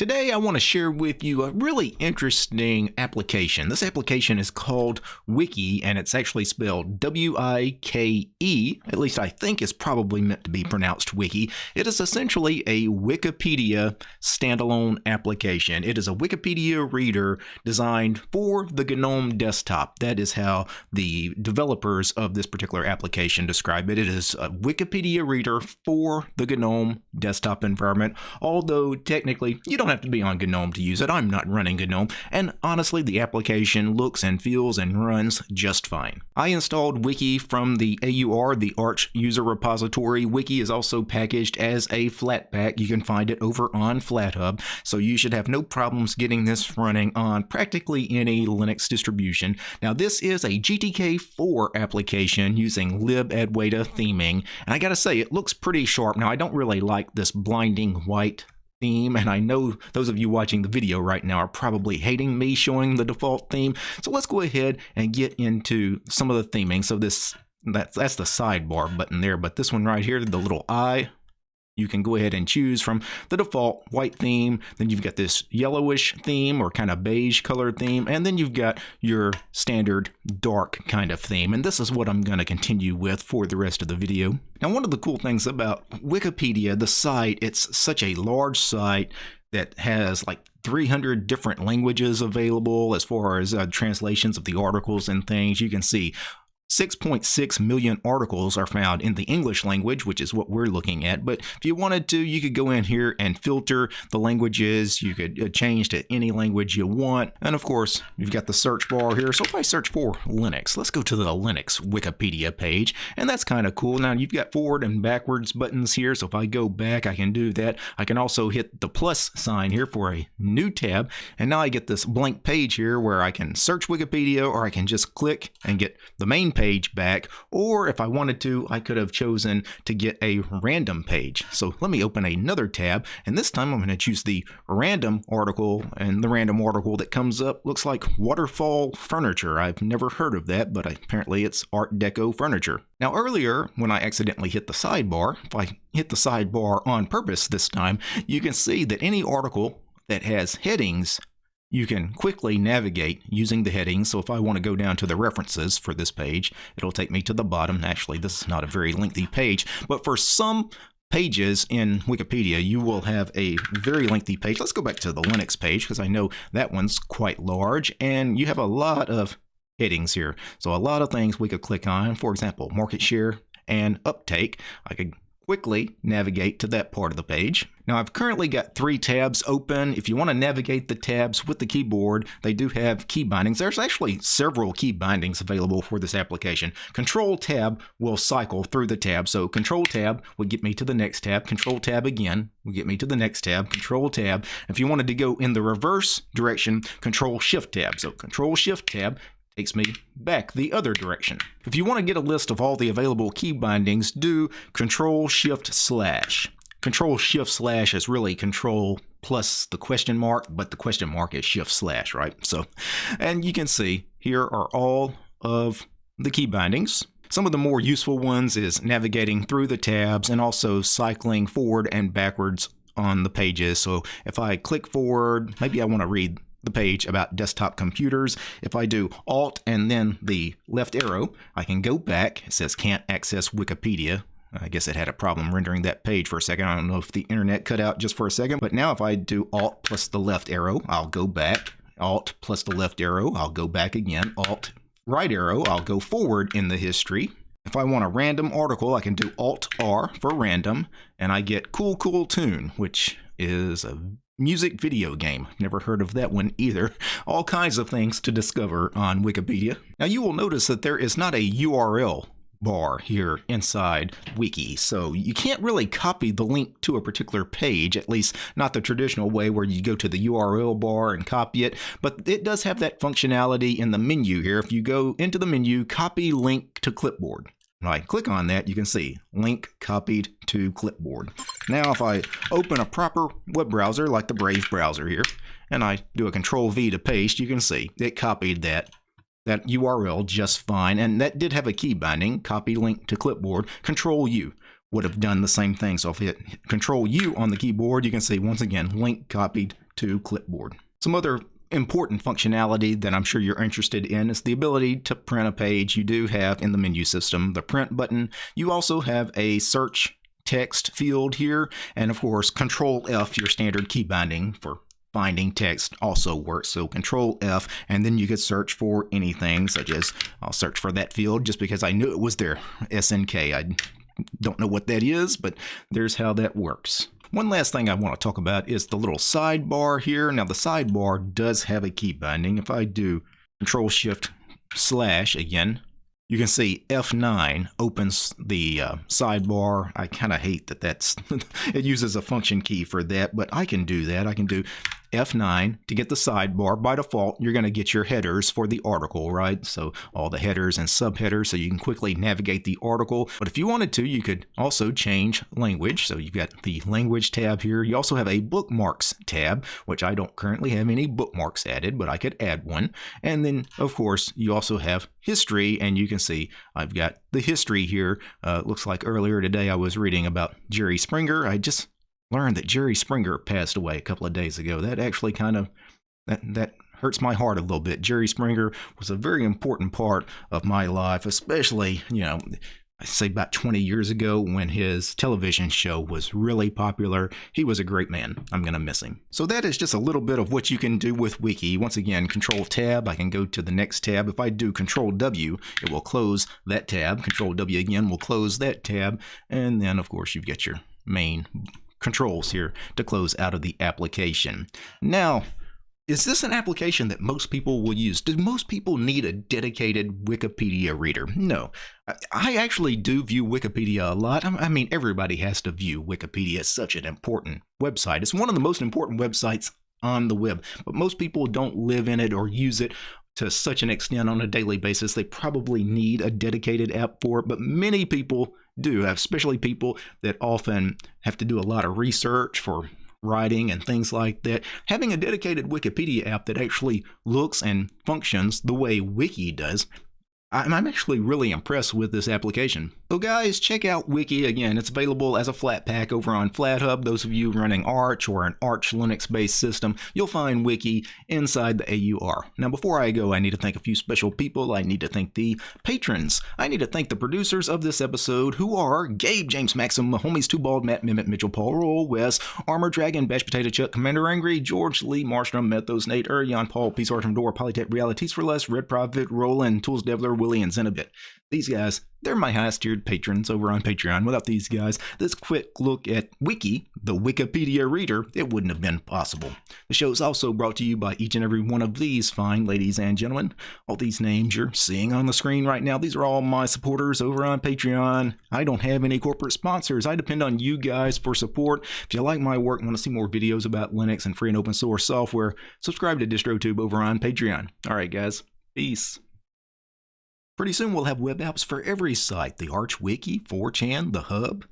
Today I want to share with you a really interesting application. This application is called Wiki and it's actually spelled W-I-K-E. At least I think it's probably meant to be pronounced Wiki. It is essentially a Wikipedia standalone application. It is a Wikipedia reader designed for the GNOME desktop. That is how the developers of this particular application describe it. It is a Wikipedia reader for the GNOME desktop environment, although technically you don't have to be on GNOME to use it. I'm not running GNOME, and honestly, the application looks and feels and runs just fine. I installed Wiki from the AUR, the Arch user repository. Wiki is also packaged as a Flatpak. You can find it over on FlatHub, so you should have no problems getting this running on practically any Linux distribution. Now, this is a GTK4 application using libadwaita theming, and I gotta say, it looks pretty sharp. Now, I don't really like this blinding white theme and I know those of you watching the video right now are probably hating me showing the default theme. So let's go ahead and get into some of the theming. So this that's that's the sidebar button there but this one right here the little eye you can go ahead and choose from the default white theme. Then you've got this yellowish theme or kind of beige colored theme. And then you've got your standard dark kind of theme. And this is what I'm going to continue with for the rest of the video. Now, one of the cool things about Wikipedia, the site, it's such a large site that has like 300 different languages available as far as uh, translations of the articles and things. You can see 6.6 million articles are found in the English language, which is what we're looking at. But if you wanted to, you could go in here and filter the languages. You could uh, change to any language you want. And of course, you've got the search bar here. So if I search for Linux, let's go to the Linux Wikipedia page. And that's kind of cool. Now you've got forward and backwards buttons here. So if I go back, I can do that. I can also hit the plus sign here for a new tab. And now I get this blank page here where I can search Wikipedia or I can just click and get the main page page back, or if I wanted to, I could have chosen to get a random page. So let me open another tab, and this time I'm going to choose the random article, and the random article that comes up looks like waterfall furniture. I've never heard of that, but apparently it's Art Deco furniture. Now earlier, when I accidentally hit the sidebar, if I hit the sidebar on purpose this time, you can see that any article that has headings you can quickly navigate using the headings. So if I want to go down to the references for this page, it'll take me to the bottom. Actually, this is not a very lengthy page, but for some pages in Wikipedia, you will have a very lengthy page. Let's go back to the Linux page because I know that one's quite large and you have a lot of headings here. So a lot of things we could click on. For example, market share and uptake. I could quickly navigate to that part of the page. Now I've currently got three tabs open. If you want to navigate the tabs with the keyboard, they do have key bindings. There's actually several key bindings available for this application. Control tab will cycle through the tab. So control tab will get me to the next tab. Control tab again will get me to the next tab. Control tab. If you wanted to go in the reverse direction, control shift tab. So control shift tab takes me back the other direction. If you want to get a list of all the available key bindings, do Control Shift Slash. Control Shift Slash is really Control plus the question mark, but the question mark is Shift Slash, right? So, and you can see here are all of the key bindings. Some of the more useful ones is navigating through the tabs and also cycling forward and backwards on the pages. So if I click forward, maybe I want to read the page about desktop computers. If I do Alt and then the left arrow, I can go back. It says can't access Wikipedia. I guess it had a problem rendering that page for a second. I don't know if the internet cut out just for a second. But now if I do Alt plus the left arrow, I'll go back. Alt plus the left arrow, I'll go back again. Alt right arrow, I'll go forward in the history. If I want a random article, I can do Alt R for random, and I get Cool Cool Tune, which is a music video game. Never heard of that one either. All kinds of things to discover on Wikipedia. Now you will notice that there is not a URL bar here inside wiki so you can't really copy the link to a particular page at least not the traditional way where you go to the url bar and copy it but it does have that functionality in the menu here if you go into the menu copy link to clipboard when I click on that, you can see link copied to clipboard. Now, if I open a proper web browser like the Brave browser here, and I do a control V to paste, you can see it copied that that URL just fine. And that did have a key binding, copy link to clipboard. Control U would have done the same thing. So if I hit control U on the keyboard, you can see once again, link copied to clipboard. Some other important functionality that I'm sure you're interested in is the ability to print a page. You do have in the menu system the print button. You also have a search text field here, and of course, Control F, your standard key binding for finding text also works. So Control F, and then you could search for anything, such as I'll search for that field just because I knew it was there. SNK. I don't know what that is, but there's how that works. One last thing I want to talk about is the little sidebar here. Now the sidebar does have a key binding. If I do Control Shift slash again, you can see F9 opens the uh, sidebar. I kind of hate that that's it uses a function key for that, but I can do that. I can do F9 to get the sidebar. By default, you're going to get your headers for the article, right? So all the headers and subheaders so you can quickly navigate the article. But if you wanted to, you could also change language. So you've got the language tab here. You also have a bookmarks tab, which I don't currently have any bookmarks added, but I could add one. And then, of course, you also have history, and you can see I've got the history here. Uh, looks like earlier today I was reading about Jerry Springer. I just learned that Jerry Springer passed away a couple of days ago. That actually kind of that that hurts my heart a little bit. Jerry Springer was a very important part of my life, especially, you know, I say about 20 years ago when his television show was really popular. He was a great man. I'm going to miss him. So that is just a little bit of what you can do with Wiki. Once again, Control Tab, I can go to the next tab. If I do Control W, it will close that tab. Control W again will close that tab. And then, of course, you've got your main controls here to close out of the application. Now, is this an application that most people will use? Do most people need a dedicated Wikipedia reader? No. I actually do view Wikipedia a lot. I mean, everybody has to view Wikipedia. It's such an important website. It's one of the most important websites on the web, but most people don't live in it or use it to such an extent on a daily basis. They probably need a dedicated app for it, but many people do, especially people that often have to do a lot of research for writing and things like that. Having a dedicated Wikipedia app that actually looks and functions the way Wiki does I'm actually really impressed with this application. So guys, check out Wiki again. It's available as a Flatpak over on FlatHub. Those of you running Arch or an Arch Linux-based system, you'll find Wiki inside the AUR. Now before I go, I need to thank a few special people. I need to thank the patrons. I need to thank the producers of this episode, who are Gabe, James Maxim, homies Too Bald, Matt Mimit, Mitchell, Paul, Roll, Wes, Armor Dragon, Bash Potato Chuck, Commander Angry, George Lee, Marstrom, Methos, Nate, Urion, Paul, Peace Art from Door, Polytech Realities for Less, Red Prophet, Roland, Tools Devler, Willie, and Zenobit. These guys, they're my highest tiered patrons over on Patreon. Without these guys, this quick look at Wiki, the Wikipedia reader, it wouldn't have been possible. The show is also brought to you by each and every one of these fine ladies and gentlemen. All these names you're seeing on the screen right now, these are all my supporters over on Patreon. I don't have any corporate sponsors. I depend on you guys for support. If you like my work and want to see more videos about Linux and free and open source software, subscribe to DistroTube over on Patreon. All right, guys. Peace. Pretty soon we'll have web apps for every site. The Arch Wiki, 4chan, the Hub,